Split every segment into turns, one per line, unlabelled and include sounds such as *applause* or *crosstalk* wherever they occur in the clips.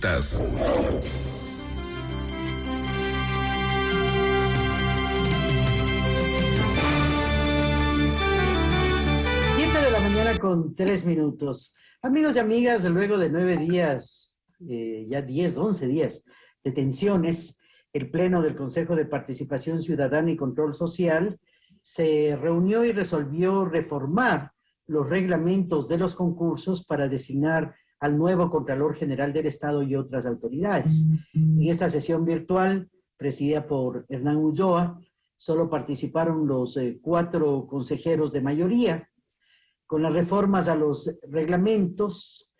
Entrevistas.
de la mañana con tres minutos. Amigos y amigas, luego de nueve días, eh, ya diez, once días de tensiones, el Pleno del Consejo de Participación Ciudadana y Control Social se reunió y resolvió reformar los reglamentos de los concursos para designar al nuevo Contralor General del Estado y otras autoridades. En esta sesión virtual, presidida por Hernán Ulloa, solo participaron los eh, cuatro consejeros de mayoría. Con las reformas a los reglamentos,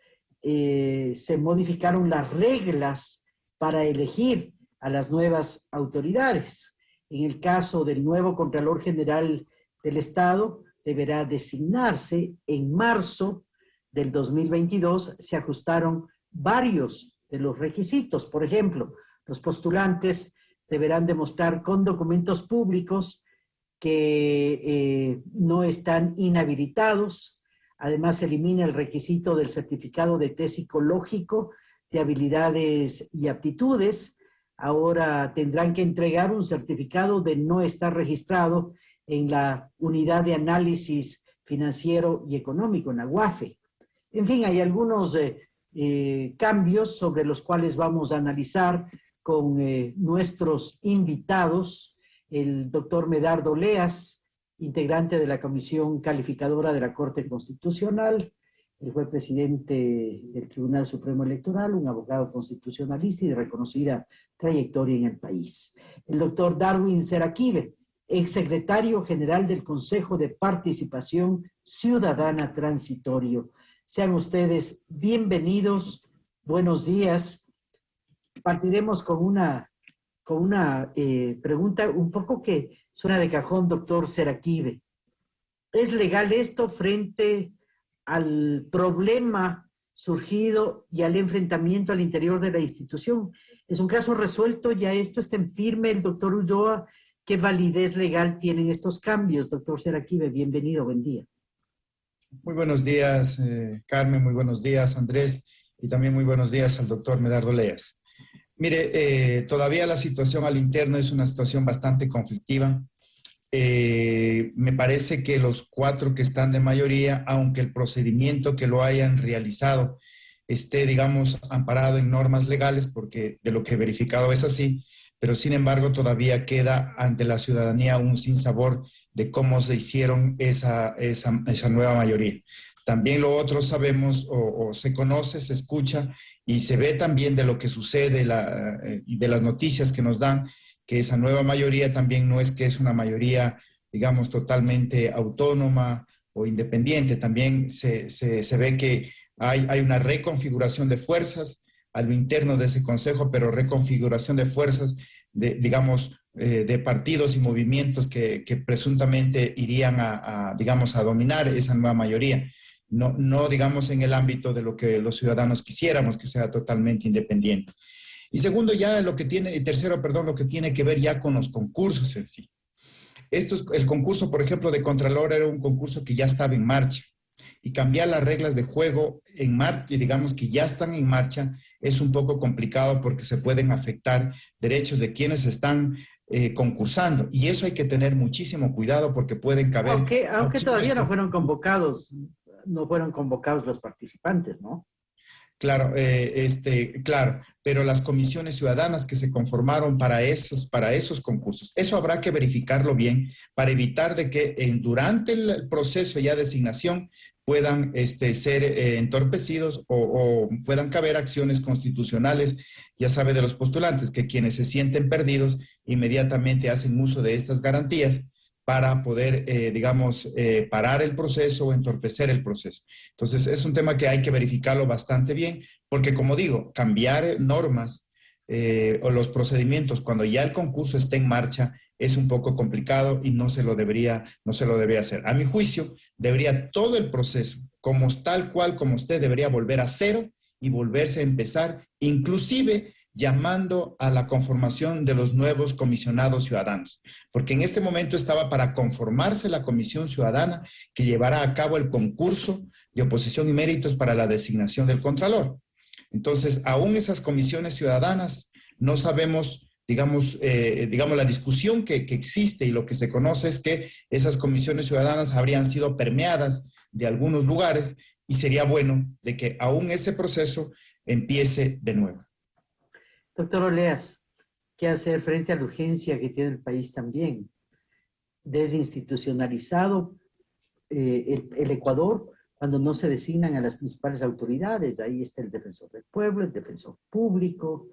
eh, se modificaron las reglas para elegir a las nuevas autoridades. En el caso del nuevo Contralor General del Estado, deberá designarse en marzo del 2022. Se ajustaron varios de los requisitos. Por ejemplo, los postulantes deberán demostrar con documentos públicos que eh, no están inhabilitados. Además, se elimina el requisito del certificado de test psicológico de habilidades y aptitudes. Ahora tendrán que entregar un certificado de no estar registrado en la unidad de análisis financiero y económico, en la UAFE. En fin, hay algunos eh, eh, cambios sobre los cuales vamos a analizar con eh, nuestros invitados, el doctor Medardo Leas, integrante de la Comisión Calificadora de la Corte Constitucional, él fue presidente del Tribunal Supremo Electoral, un abogado constitucionalista y de reconocida trayectoria en el país. El doctor Darwin Seraquive, exsecretario general del Consejo de Participación Ciudadana Transitorio. Sean ustedes bienvenidos, buenos días. Partiremos con una, con una eh, pregunta un poco que suena de cajón, doctor Seraquive. ¿Es legal esto frente al problema surgido y al enfrentamiento al interior de la institución? Es un caso resuelto, ya esto está en firme, el doctor Ulloa ¿Qué validez legal tienen estos cambios? Doctor Seraquive, bienvenido, buen día.
Muy buenos días, eh, Carmen, muy buenos días, Andrés, y también muy buenos días al doctor Medardo Leas. Mire, eh, todavía la situación al interno es una situación bastante conflictiva. Eh, me parece que los cuatro que están de mayoría, aunque el procedimiento que lo hayan realizado esté, digamos, amparado en normas legales, porque de lo que he verificado es así, pero sin embargo todavía queda ante la ciudadanía un sinsabor de cómo se hicieron esa, esa, nueva mayoría. También lo otro sabemos o, se conoce, se escucha y se ve también de lo que sucede eh, y de las noticias que nos dan, que esa nueva mayoría también no es que es una mayoría, digamos, totalmente autónoma o independiente, también se, se, ve que hay, hay una reconfiguración de fuerzas, a lo interno de ese consejo, pero reconfiguración de fuerzas, de, digamos, eh, de partidos y movimientos que, presuntamente irían a, digamos, a dominar esa nueva mayoría. No, no, digamos, en el ámbito de lo que los ciudadanos quisiéramos, que sea totalmente independiente. Y segundo, ya lo que tiene, y tercero, perdón, lo que tiene que ver ya con los concursos en sí. Esto es, el concurso, por ejemplo, de Contralor era un concurso que ya estaba en marcha y cambiar las reglas de juego en marcha, digamos que ya están en marcha, es un poco complicado porque se pueden afectar derechos de quienes están eh, concursando. Y eso hay que tener muchísimo cuidado porque pueden caber...
Aunque, aunque todavía no fueron convocados, no fueron convocados los participantes, ¿no?
Claro, eh, este, claro, pero las comisiones ciudadanas que se conformaron para esos, para esos concursos, eso habrá que verificarlo bien para evitar de que en, durante el proceso ya de asignación puedan este, ser eh, entorpecidos o, puedan caber acciones constitucionales, ya sabe de los postulantes, que quienes se sienten perdidos inmediatamente hacen uso de estas garantías para poder, eh, digamos, eh, parar el proceso o entorpecer el proceso. Entonces, es un tema que hay que verificarlo bastante bien, porque como digo, cambiar normas o los procedimientos cuando ya el concurso está en marcha es un poco complicado y no se lo debería, no se lo debería hacer. A mi juicio, debería todo el proceso, como tal cual como usted, debería volver a cero y volverse a empezar, inclusive llamando a la conformación de los nuevos comisionados ciudadanos, porque en este momento estaba para conformarse la comisión ciudadana que llevará a cabo el concurso de oposición y méritos para la designación del Contralor. Entonces, aún esas comisiones ciudadanas, no sabemos digamos, eh, digamos, la discusión que, que, existe y lo que se conoce es que esas comisiones ciudadanas habrían sido permeadas de algunos lugares y sería bueno de que aún ese proceso empiece de nuevo.
Doctor Oleas, ¿qué hacer frente a la urgencia que tiene el país también? Desinstitucionalizado eh, el, el Ecuador cuando no se designan a las principales autoridades. Ahí está el defensor del pueblo, el defensor público,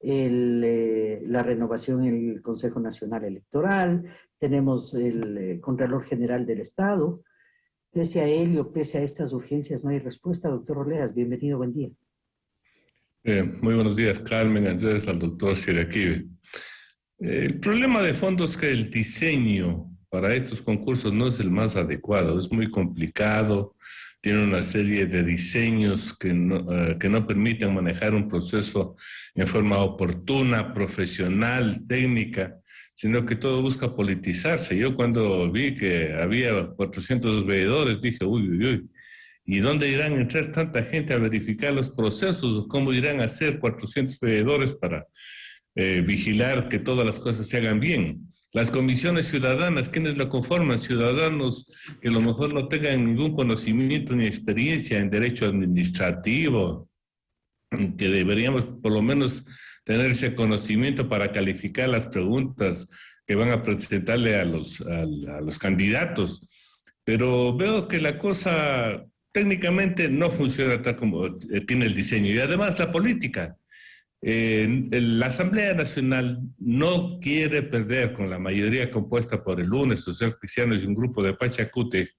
el, eh, la renovación en el Consejo Nacional Electoral, tenemos el eh, Contralor General del Estado. Pese a ello, pese a estas urgencias, no hay respuesta. Doctor Oleas, bienvenido, buen día.
Eh, muy buenos días, Carmen, Andrés, al doctor Siraquive. el problema de fondo es que el diseño para estos concursos no es el más adecuado, es muy complicado, tiene una serie de diseños que no, uh, que no permiten manejar un proceso en forma oportuna, profesional, técnica, sino que todo busca politizarse. Yo cuando vi que había 400 veedores dije, uy, uy, uy, ¿y dónde irán a entrar tanta gente a verificar los procesos? ¿Cómo irán a hacer 400 veedores para eh, vigilar que todas las cosas se hagan bien? Las comisiones ciudadanas, ¿quiénes lo conforman? Ciudadanos que a lo mejor no tengan ningún conocimiento ni experiencia en derecho administrativo, que deberíamos por lo menos tener ese conocimiento para calificar las preguntas que van a presentarle a los, a, a los candidatos. Pero veo que la cosa técnicamente no funciona tal como tiene el diseño. Y además la política. Eh, la Asamblea Nacional no quiere perder con la mayoría compuesta por el lunes, Social Cristianos y un grupo de Pachacute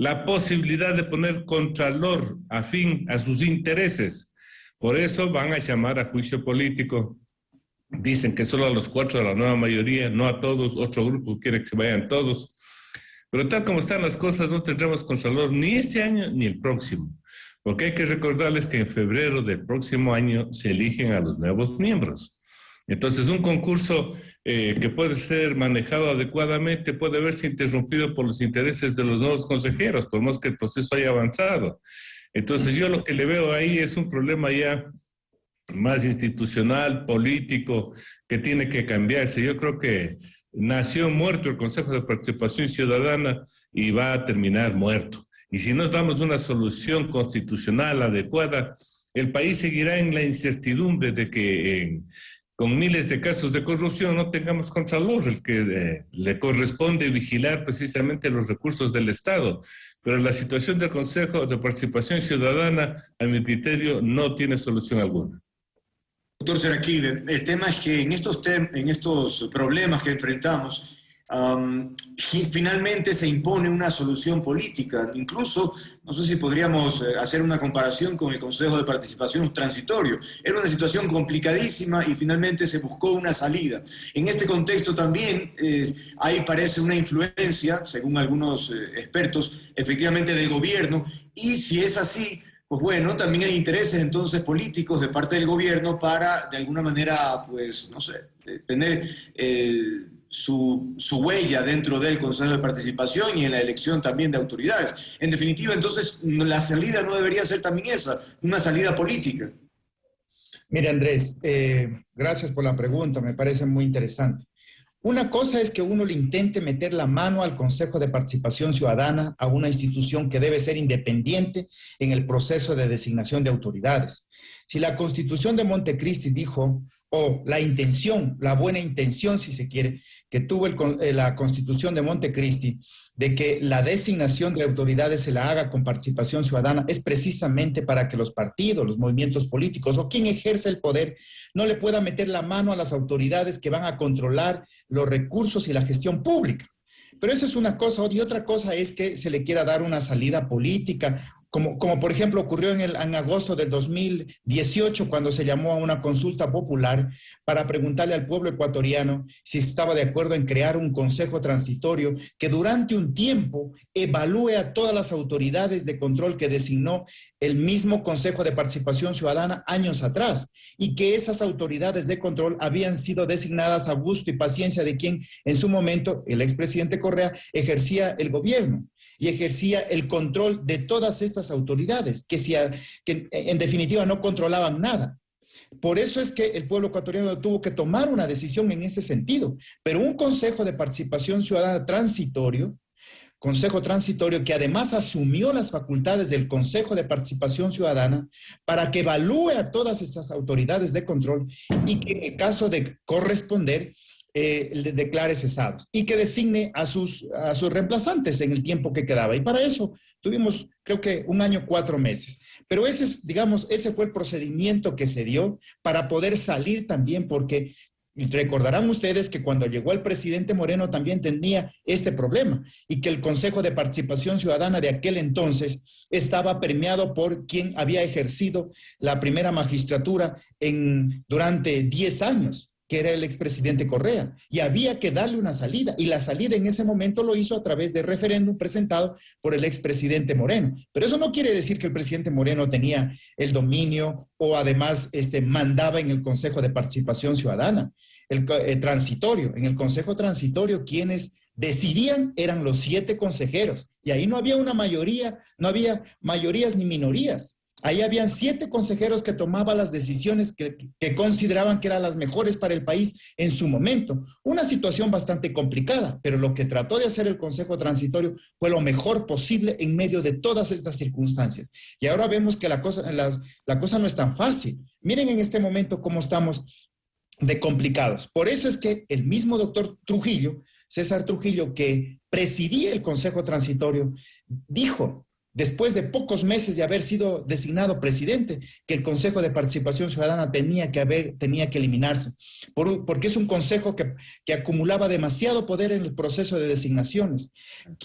la posibilidad de poner contralor afín a sus intereses. Por eso van a llamar a juicio político. Dicen que solo a los cuatro de la nueva mayoría, no a todos. Otro grupo quiere que se vayan todos. Pero tal como están las cosas, no tendremos contralor ni este año ni el próximo. Porque hay que recordarles que en febrero del próximo año se eligen a los nuevos miembros. Entonces, un concurso eh, que puede ser manejado adecuadamente puede verse interrumpido por los intereses de los nuevos consejeros, por más que el proceso haya avanzado. Entonces, yo lo que le veo ahí es un problema ya más institucional, político, que tiene que cambiarse. Yo creo que nació muerto el Consejo de Participación Ciudadana y va a terminar muerto. Y si no damos una solución constitucional adecuada, el país seguirá en la incertidumbre de que eh, con miles de casos de corrupción no tengamos contralor, el que eh, le corresponde vigilar precisamente los recursos del Estado. Pero la situación del Consejo de Participación Ciudadana, a mi criterio, no tiene solución alguna.
Doctor Seraquile, el tema es que en estos, en estos problemas que enfrentamos, Um, finalmente se impone una solución política. Incluso, no sé si podríamos eh, hacer una comparación con el Consejo de Participación Transitorio. Era una situación complicadísima y finalmente se buscó una salida. En este contexto también eh, parece una influencia, según algunos eh, expertos, efectivamente del gobierno. Y si es así, pues bueno, también hay intereses entonces políticos de parte del gobierno para, de alguna manera, pues, no sé, tener... Eh, su, huella dentro del Consejo de Participación y en la elección también de autoridades. En definitiva, entonces, la salida no debería ser también esa, una salida política.
Mire, Andrés, eh, gracias por la pregunta, me parece muy interesante. Una cosa es que uno le intente meter la mano al Consejo de Participación Ciudadana, a una institución que debe ser independiente en el proceso de designación de autoridades. Si la Constitución de Montecristi dijo o la intención, la buena intención, si se quiere, que tuvo el, eh, la Constitución de Montecristi, de que la designación de autoridades se la haga con participación ciudadana, es precisamente para que los partidos, los movimientos políticos o quien ejerce el poder no le pueda meter la mano a las autoridades que van a controlar los recursos y la gestión pública. Pero eso es una cosa, y otra cosa es que se le quiera dar una salida política como, como, por ejemplo ocurrió en, el, en agosto del 2018 cuando se llamó a una consulta popular para preguntarle al pueblo ecuatoriano si estaba de acuerdo en crear un consejo transitorio que durante un tiempo evalúe a todas las autoridades de control que designó el mismo Consejo de Participación Ciudadana años atrás y que esas autoridades de control habían sido designadas a gusto y paciencia de quien en su momento el expresidente Correa ejercía el gobierno. Y ejercía el control de todas estas autoridades, que, que en definitiva no controlaban nada. Por eso es que el pueblo ecuatoriano tuvo que tomar una decisión en ese sentido. Pero un Consejo de Participación Ciudadana transitorio, Consejo Transitorio que además asumió las facultades del Consejo de Participación Ciudadana para que evalúe a todas estas autoridades de control y que en el caso de corresponder eh, declare cesados y que designe a sus, a sus reemplazantes en el tiempo que quedaba. Y para eso tuvimos, creo que un año, cuatro meses. Pero ese, es, digamos, ese fue el procedimiento que se dio para poder salir también, porque recordarán ustedes que cuando llegó el presidente Moreno también tenía este problema y que el Consejo de Participación Ciudadana de aquel entonces estaba permeado por quien había ejercido la primera magistratura en, durante 10 años que era el expresidente Correa, y había que darle una salida, y la salida en ese momento lo hizo a través de referéndum presentado por el expresidente Moreno. Pero eso no quiere decir que el presidente Moreno tenía el dominio o además este, mandaba en el Consejo de Participación Ciudadana, el, eh, transitorio. En el Consejo Transitorio, quienes decidían eran los siete consejeros, y ahí no había una mayoría, no había mayorías ni minorías Ahí habían siete consejeros que tomaban las decisiones que, consideraban que eran las mejores para el país en su momento. Una situación bastante complicada, pero lo que trató de hacer el Consejo Transitorio fue lo mejor posible en medio de todas estas circunstancias. Y ahora vemos que la cosa, la cosa no es tan fácil. Miren en este momento cómo estamos de complicados. Por eso es que el mismo doctor Trujillo, César Trujillo, que presidía el Consejo Transitorio, dijo después de pocos meses de haber sido designado presidente, que el Consejo de Participación Ciudadana tenía que, haber, tenía que eliminarse, porque es un consejo que, que, acumulaba demasiado poder en el proceso de designaciones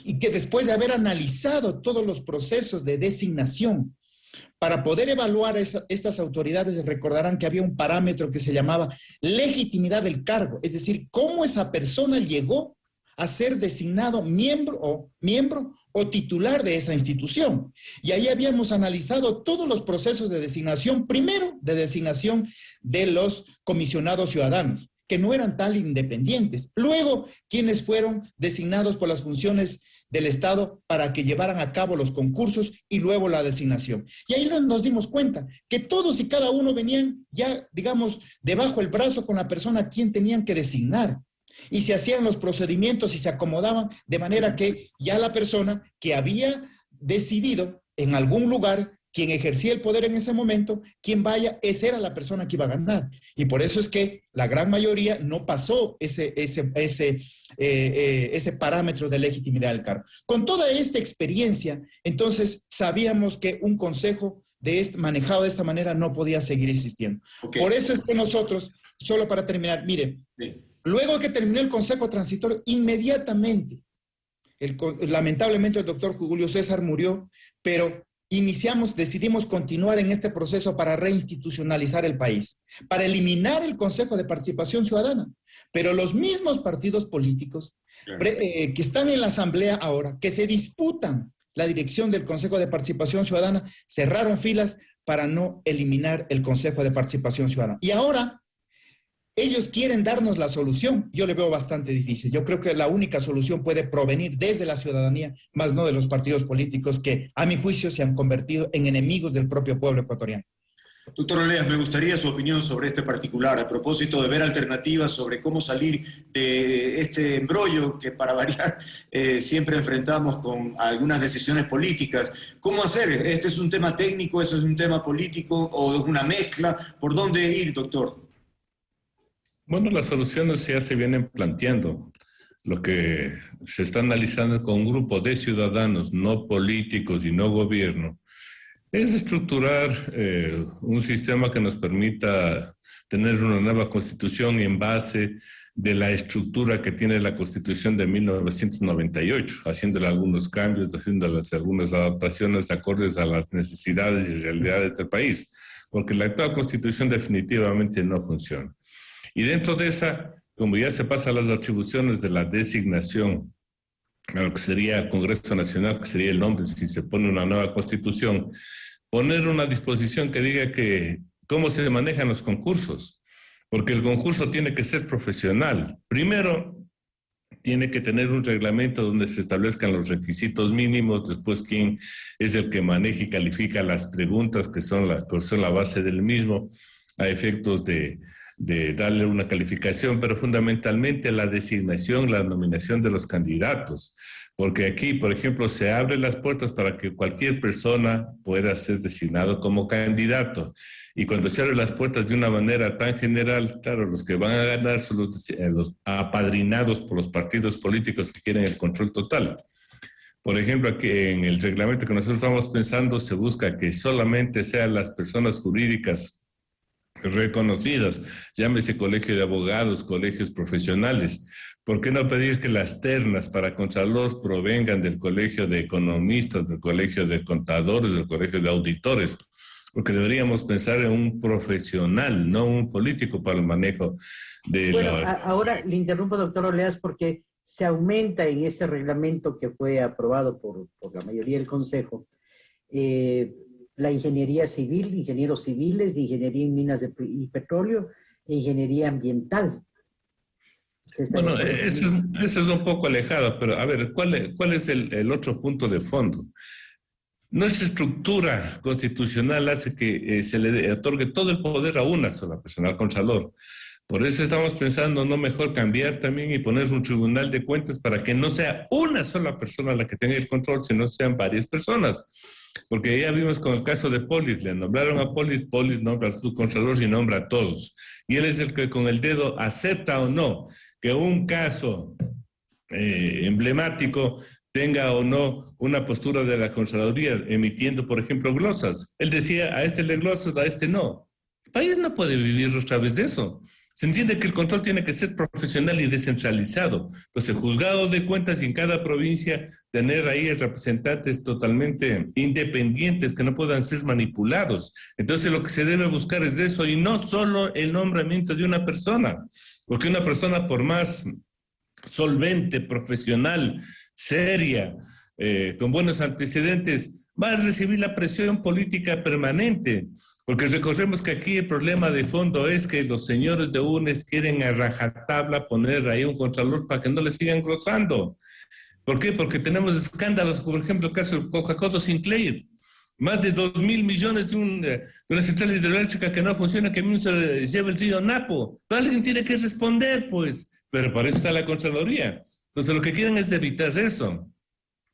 y que después de haber analizado todos los procesos de designación, para poder evaluar estas autoridades, recordarán que había un parámetro que se llamaba legitimidad del cargo, es decir, cómo esa persona llegó a ser designado miembro o, miembro o titular de esa institución. Y ahí habíamos analizado todos los procesos de designación, primero de designación de los comisionados ciudadanos, que no eran tan independientes. Luego, quienes fueron designados por las funciones del Estado para que llevaran a cabo los concursos y luego la designación. Y ahí nos dimos cuenta que todos y cada uno venían ya, digamos, debajo el brazo con la persona a quien tenían que designar y se hacían los procedimientos y se acomodaban de manera que ya la persona que había decidido en algún lugar quien ejercía el poder en ese momento, quien vaya, esa era la persona que iba a ganar. Y por eso es que la gran mayoría no pasó ese, ese, ese, eh, eh, ese parámetro de legitimidad del cargo. Con toda esta experiencia, entonces sabíamos que un consejo de este, manejado de esta manera no podía seguir existiendo. Por eso es que nosotros, solo para terminar, mire, Luego que terminó el Consejo Transitorio, inmediatamente, lamentablemente el doctor Julio César murió, pero iniciamos, decidimos continuar en este proceso para reinstitucionalizar el país, para eliminar el Consejo de Participación Ciudadana. Pero los mismos partidos políticos eh, que están en la Asamblea ahora, que se disputan la dirección del Consejo de Participación Ciudadana, cerraron filas para no eliminar el Consejo de Participación Ciudadana. Y ahora ellos quieren darnos la solución. Yo le veo bastante difícil. Yo creo que la única solución puede provenir desde la ciudadanía, más no de los partidos políticos que, a mi juicio, se han convertido en enemigos del propio pueblo ecuatoriano.
Doctor Oleas, me gustaría su opinión sobre este particular, a propósito de ver alternativas sobre cómo salir de este embrollo que para variar *laughs* eh, siempre enfrentamos con algunas decisiones políticas. ¿Cómo hacer? ¿Este es un tema técnico, eso es un tema político o es una mezcla? ¿Por dónde ir, doctor?
Bueno, las soluciones ya se vienen planteando. Lo que se está analizando con un grupo de ciudadanos, no políticos y no gobierno, es estructurar eh, un sistema que nos permita tener una nueva constitución en base de la estructura que tiene la constitución de 1998, haciéndole algunos cambios, haciéndole algunas adaptaciones acordes a las necesidades y realidades del país, porque la actual constitución definitivamente no funciona. Y dentro de esa, como ya se pasa las atribuciones de la designación a lo que sería Congreso Nacional, que sería el nombre si se pone una nueva constitución, poner una disposición que diga que cómo se manejan los concursos, porque el concurso tiene que ser profesional. Primero, tiene que tener un reglamento donde se establezcan los requisitos mínimos, después quién es el que maneja y califica las preguntas que son la, que son la base del mismo a efectos de, de darle una calificación, pero fundamentalmente la designación, la nominación de los candidatos. Porque aquí, por ejemplo, se abren las puertas para que cualquier persona pueda ser designado como candidato. Y cuando se abren las puertas de una manera tan general, claro, los que van a ganar son los, eh, los apadrinados por los partidos políticos que quieren el control total. Por ejemplo, aquí en el reglamento que nosotros estamos pensando se busca que solamente sean las personas jurídicas reconocidas, llámese colegio de abogados, colegios profesionales. ¿Por qué no pedir que las ternas para Contralor provengan del colegio de economistas, del colegio de contadores, del colegio de auditores? Porque deberíamos pensar en un profesional, no un político para el manejo de
bueno, ahora le interrumpo, doctor Oleas, porque se aumenta en ese reglamento que fue aprobado por, por la mayoría del Consejo, eh, la ingeniería civil, ingenieros civiles, ingeniería en minas de, y petróleo e ingeniería ambiental.
Bueno, eso es, es, un poco alejado, pero a ver, ¿cuál, cuál es el, el, otro punto de fondo? Nuestra estructura constitucional hace que eh, se le otorgue todo el poder a una sola persona, al Contralor. Por eso estamos pensando no mejor cambiar también y poner un tribunal de cuentas para que no sea una sola persona la que tenga el control, sino sean varias personas. Porque ya vimos con el caso de Polis, le nombraron a Polis, Polis nombra a su contralor y nombra a todos. Y él es el que con el dedo acepta o no que un caso eh, emblemático tenga o no una postura de la Contraloría emitiendo, por ejemplo, glosas. Él decía, a este le glosas, a este no. El país no puede vivir otra vez de eso. Se entiende que el control tiene que ser profesional y descentralizado. Entonces, juzgado de cuentas en cada provincia tener ahí representantes totalmente independientes que no puedan ser manipulados. Entonces, lo que se debe buscar es eso y no solo el nombramiento de una persona, porque una persona por más solvente, profesional, seria, eh, con buenos antecedentes, va a recibir la presión política permanente. Porque recordemos que aquí el problema de fondo es que los señores de UNES quieren a rajatabla poner ahí un contralor para que no le sigan cruzando. ¿Por qué? Porque tenemos escándalos, por ejemplo, el caso de Coca-Cola Sinclair. Más de 2 mil millones de, una central hidroeléctrica que no funciona, que mismo se lleva el río Napo. Alguien tiene que responder, pues. Pero para eso está la Contraloría. Entonces, lo que quieren es evitar eso.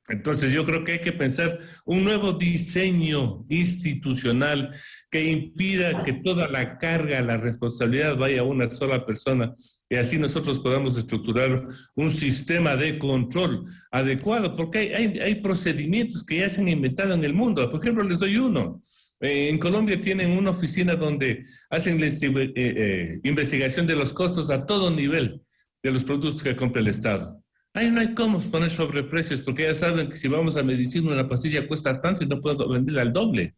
Entonces yo creo que hay que pensar un nuevo diseño institucional que impida que toda la carga, la responsabilidad vaya a una sola persona y así nosotros podamos estructurar un sistema de control adecuado, porque hay, hay, procedimientos que ya se han inventado en el mundo. Por ejemplo, les doy uno. En Colombia tienen una oficina donde hacen eh, eh, investigación de los costos a todo nivel de los productos que compra el Estado. Ahí no hay cómo poner sobreprecios, porque ya saben que si vamos a medicina una pastilla cuesta tanto y no puedo venderla al doble.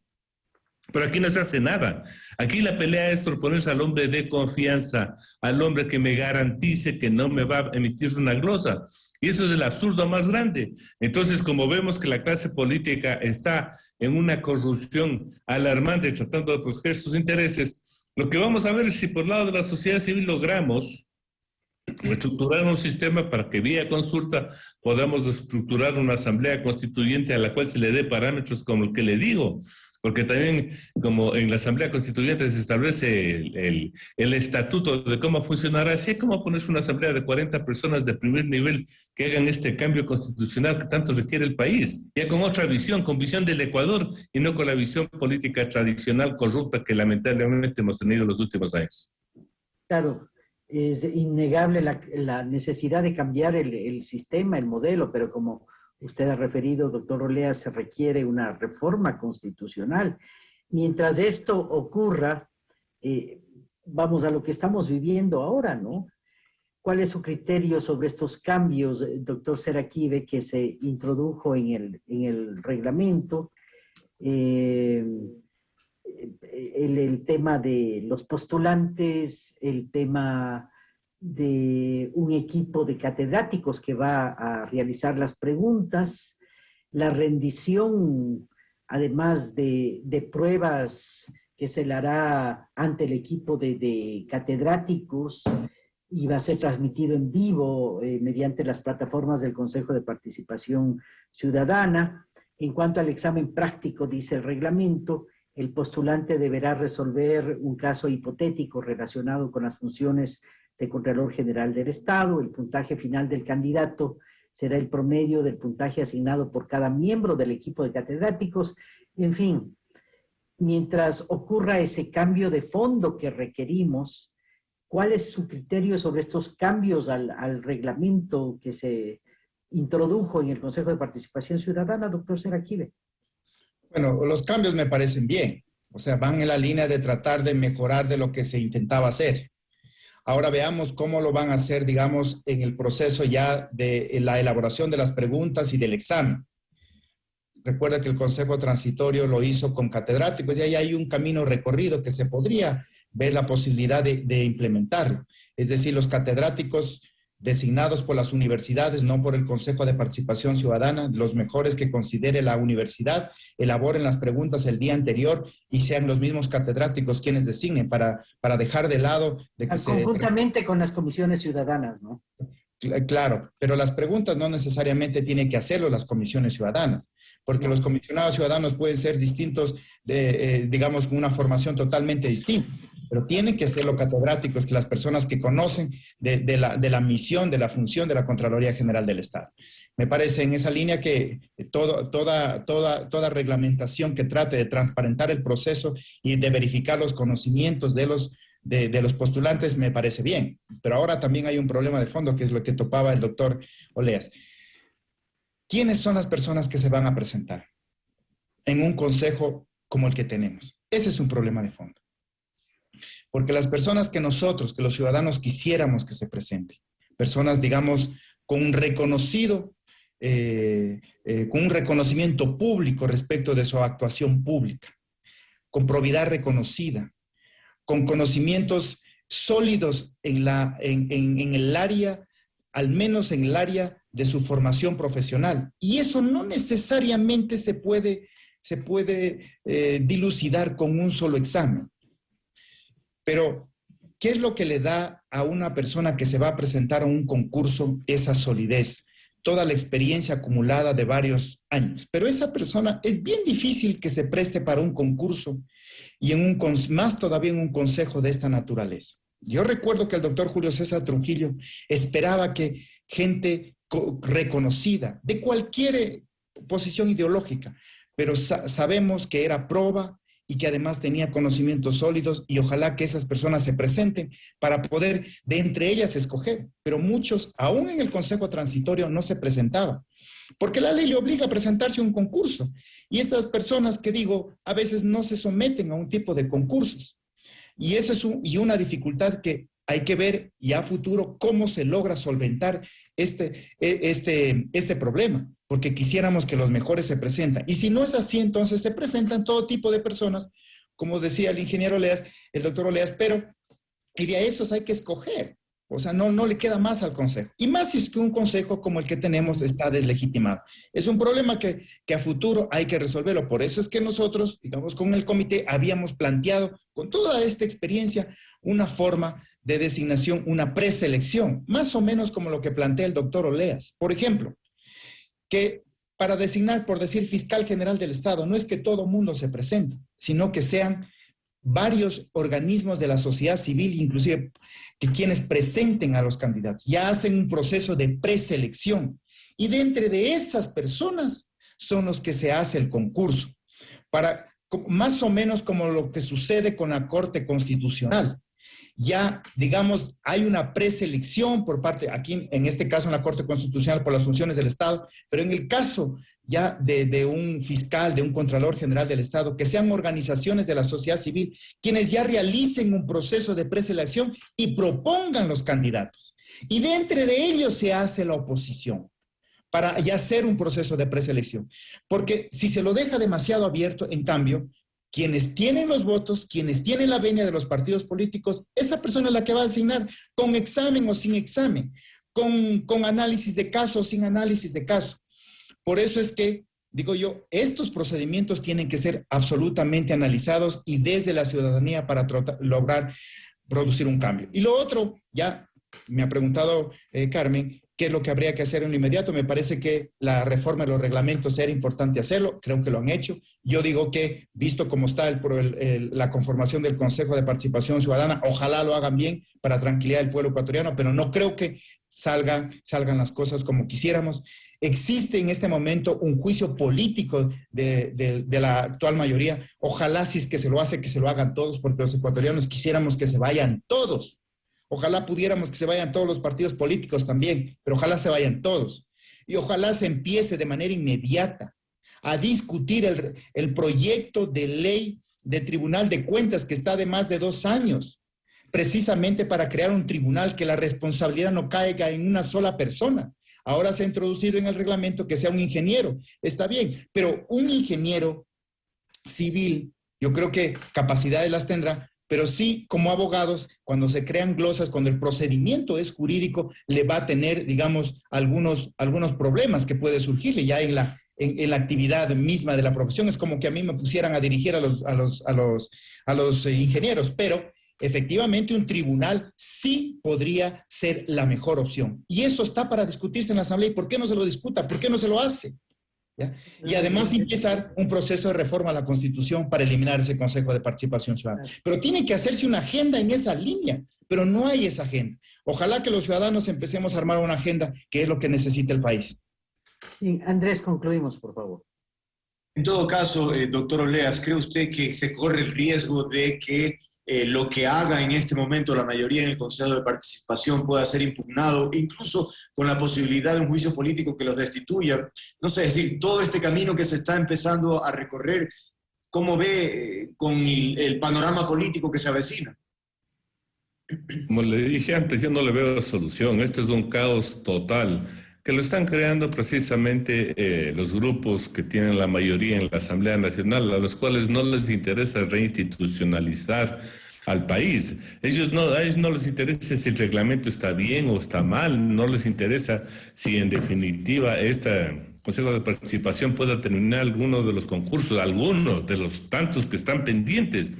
Pero aquí no se hace nada. Aquí la pelea es proponerse al hombre de confianza, al hombre que me garantice que no me va a emitir una glosa. Y eso es el absurdo más grande. Entonces, como vemos que la clase política está en una corrupción alarmante tratando de proteger sus intereses, lo que vamos a ver es si por lado de la sociedad civil logramos estructurar un sistema para que vía consulta podamos estructurar una asamblea constituyente a la cual se le dé parámetros como el que le digo, porque también como en la asamblea constituyente se establece el, el, estatuto de cómo funcionará, así como ponerse una asamblea de 40 personas de primer nivel que hagan este cambio constitucional que tanto requiere el país, ya con otra visión, con visión del Ecuador y no con la visión política tradicional corrupta que lamentablemente hemos tenido en los últimos años.
Claro, es innegable la, necesidad de cambiar el, sistema, el modelo, pero como usted ha referido, doctor Olea, se requiere una reforma constitucional. Mientras esto ocurra, eh, vamos a lo que estamos viviendo ahora, ¿no? ¿Cuál es su criterio sobre estos cambios, doctor Seraquive, que se introdujo en el, en el reglamento? Eh, el, tema de los postulantes, el tema de un equipo de catedráticos que va a realizar las preguntas, la rendición, además de, pruebas que se le hará ante el equipo de, catedráticos, y va a ser transmitido en vivo eh, mediante las plataformas del Consejo de Participación Ciudadana. En cuanto al examen práctico, dice el reglamento, el postulante deberá resolver un caso hipotético relacionado con las funciones de Contralor General del Estado. El puntaje final del candidato será el promedio del puntaje asignado por cada miembro del equipo de catedráticos. En fin, mientras ocurra ese cambio de fondo que requerimos, ¿cuál es su criterio sobre estos cambios al, reglamento que se introdujo en el Consejo de Participación Ciudadana, doctor Seraquive?
Bueno, los cambios me parecen bien. O sea, van en la línea de tratar de mejorar de lo que se intentaba hacer. Ahora veamos cómo lo van a hacer, digamos, en el proceso ya de la elaboración de las preguntas y del examen. Recuerda que el Consejo Transitorio lo hizo con catedráticos y ahí hay un camino recorrido que se podría ver la posibilidad de, de implementarlo. Es decir, los catedráticos designados por las universidades, no por el Consejo de Participación Ciudadana, los mejores que considere la universidad, elaboren las preguntas el día anterior y sean los mismos catedráticos quienes designen para, para dejar de lado de
que Conjuntamente con las comisiones ciudadanas, ¿no?
Claro, pero las preguntas no necesariamente tienen que hacerlo las comisiones ciudadanas, porque los comisionados ciudadanos pueden ser distintos, de, eh, digamos, con una formación totalmente distinta pero tienen que ser los catedráticos, que las personas que conocen de, la, misión, de la función de la Contraloría General del Estado. Me parece en esa línea que toda, reglamentación que trate de transparentar el proceso y de verificar los conocimientos de, los postulantes me parece bien. Pero ahora también hay un problema de fondo, que es lo que topaba el doctor Oleas. ¿Quiénes son las personas que se van a presentar en un consejo como el que tenemos? Ese es un problema de fondo. Porque las personas que nosotros, que los ciudadanos quisiéramos que se presenten, personas, digamos, con un reconocido, eh, eh, con un reconocimiento público respecto de su actuación pública, con probidad reconocida, con conocimientos sólidos en, la, en, el área, al menos en el área de su formación profesional. Y eso no necesariamente se puede, se puede eh, dilucidar con un solo examen. Pero, ¿qué es lo que le da a una persona que se va a presentar a un concurso esa solidez? Toda la experiencia acumulada de varios años. Pero esa persona es bien difícil que se preste para un concurso y en un, más todavía en un consejo de esta naturaleza. Yo recuerdo que el doctor Julio César Trujillo esperaba que gente reconocida de cualquier posición ideológica, pero sabemos que era proba y que además tenía conocimientos sólidos y ojalá que esas personas se presenten para poder de entre ellas escoger. Pero muchos, aún en el Consejo Transitorio, no se presentaban, porque la ley le obliga a presentarse a un concurso. Y estas personas que digo, a veces no se someten a un tipo de concursos. Y eso es y una dificultad que hay que ver ya a futuro cómo se logra solventar este, e, este, este problema porque quisiéramos que los mejores se presentan. Y si no es así, entonces se presentan todo tipo de personas, como decía el ingeniero Oleas, el doctor Oleas, pero y de a esos hay que escoger. O sea, no, no le queda más al consejo. Y más si es que un consejo como el que tenemos está deslegitimado. Es un problema que, que a futuro hay que resolverlo. Por eso es que nosotros, digamos, con el comité habíamos planteado, con toda esta experiencia, una forma de designación, una preselección, más o menos como lo que plantea el doctor Oleas. Por ejemplo, que para designar, por decir, fiscal general del Estado, no es que todo mundo se presente, sino que sean varios organismos de la sociedad civil, inclusive que quienes presenten a los candidatos, ya hacen un proceso de preselección. Y de entre de esas personas son los que se hace el concurso, para más o menos como lo que sucede con la Corte Constitucional ya, digamos, hay una preselección por parte, aquí en este caso en la Corte Constitucional por las funciones del Estado, pero en el caso ya de, un fiscal, de un Contralor General del Estado, que sean organizaciones de la sociedad civil, quienes ya realicen un proceso de preselección y propongan los candidatos. Y de entre de ellos se hace la oposición para ya hacer un proceso de preselección. Porque si se lo deja demasiado abierto, en cambio, quienes tienen los votos, quienes tienen la venia de los partidos políticos, esa persona es la que va a asignar con examen o sin examen, con, con análisis de caso o sin análisis de caso. Por eso es que, digo yo, estos procedimientos tienen que ser absolutamente analizados y desde la ciudadanía para lograr producir un cambio. Y lo otro, ya me ha preguntado eh, Carmen, ¿qué es lo que habría que hacer en lo inmediato? Me parece que la reforma de los reglamentos era importante hacerlo, creo que lo han hecho. Yo digo que, visto cómo está el, la conformación del Consejo de Participación Ciudadana, ojalá lo hagan bien para tranquilidad del pueblo ecuatoriano, pero no creo que salgan, salgan las cosas como quisiéramos. Existe en este momento un juicio político de, la actual mayoría. Ojalá si es que se lo hace, que se lo hagan todos, porque los ecuatorianos quisiéramos que se vayan todos. Ojalá pudiéramos que se vayan todos los partidos políticos también, pero ojalá se vayan todos. Y ojalá se empiece de manera inmediata a discutir el, el proyecto de ley de Tribunal de Cuentas que está de más de dos años, precisamente para crear un tribunal que la responsabilidad no caiga en una sola persona, Ahora se ha introducido en el reglamento que sea un ingeniero. Está bien, pero un ingeniero civil, yo creo que capacidades las tendrá, pero sí como abogados, cuando se crean glosas, cuando el procedimiento es jurídico, le va a tener, digamos, algunos, algunos problemas que puede surgirle ya en la, en, la actividad misma de la profesión. Es como que a mí me pusieran a dirigir a los, a los, a los, a los eh, ingenieros, pero efectivamente un tribunal sí podría ser la mejor opción. Y eso está para discutirse en la Asamblea. ¿Y por qué no se lo discuta? ¿Por qué no se lo hace? Y además empezar un proceso de reforma a la Constitución para eliminar ese Consejo de Participación Ciudadana. Pero tiene que hacerse una agenda en esa línea, pero no hay esa agenda. Ojalá que los ciudadanos empecemos a armar una agenda que es lo que necesita el país.
Andrés, concluimos, por favor.
En todo caso, eh, doctor Oleas, ¿cree usted que se corre el riesgo de que eh, lo que haga en este momento la mayoría en el Consejo de Participación pueda ser impugnado, incluso con la posibilidad de un juicio político que los destituya. No sé, es decir, todo este camino que se está empezando a recorrer, ¿cómo ve eh, con el, panorama político que se avecina?
Como le dije antes, yo no le veo solución. Esto es un caos total que lo están creando precisamente eh, los grupos que tienen la mayoría en la Asamblea Nacional, a los cuales no les interesa reinstitucionalizar al país. Ellos no, a ellos no les interesa si el reglamento está bien o está mal, no les interesa si en definitiva este Consejo de Participación pueda terminar alguno de los concursos, alguno de los tantos que están pendientes.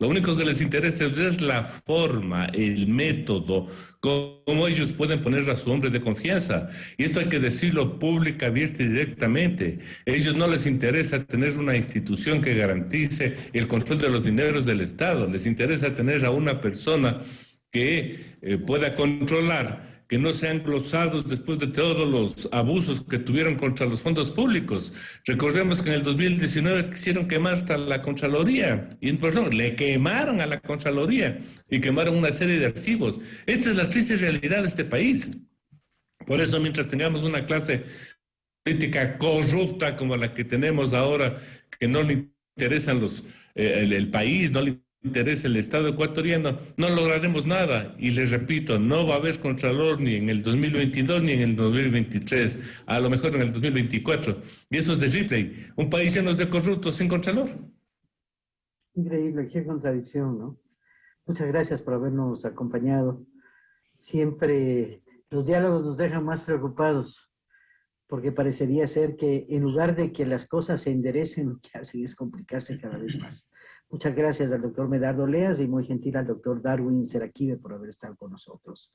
Lo único que les interesa es la forma, el método, cómo ellos pueden poner a su hombre de confianza. Y esto hay que decirlo pública, abierta y directamente. A ellos no les interesa tener una institución que garantice el control de los dineros del Estado. Les interesa tener a una persona que eh, pueda controlar que no sean glosados después de todos los abusos que tuvieron contra los fondos públicos. Recordemos que en el 2019 quisieron quemar hasta la Contraloría, y perdón, le quemaron a la Contraloría y quemaron una serie de archivos. Esta es la triste realidad de este país. Por eso, mientras tengamos una clase política corrupta como la que tenemos ahora, que no le interesan los, eh, el, el país, no le interesa el Estado ecuatoriano, no lograremos nada. Y les repito, no va a haber Contralor ni en el 2022 ni en el 2023, a lo mejor en el 2024. Y eso es de Ripley, un país lleno de corruptos sin Contralor.
Increíble, qué contradicción, ¿no? Muchas gracias por habernos acompañado. Siempre los diálogos nos dejan más preocupados, porque parecería ser que en lugar de que las cosas se enderecen, lo que hacen es complicarse cada vez más. Muchas gracias al doctor Medardo Leas y muy gentil al doctor Darwin Seraquive por haber estado con nosotros.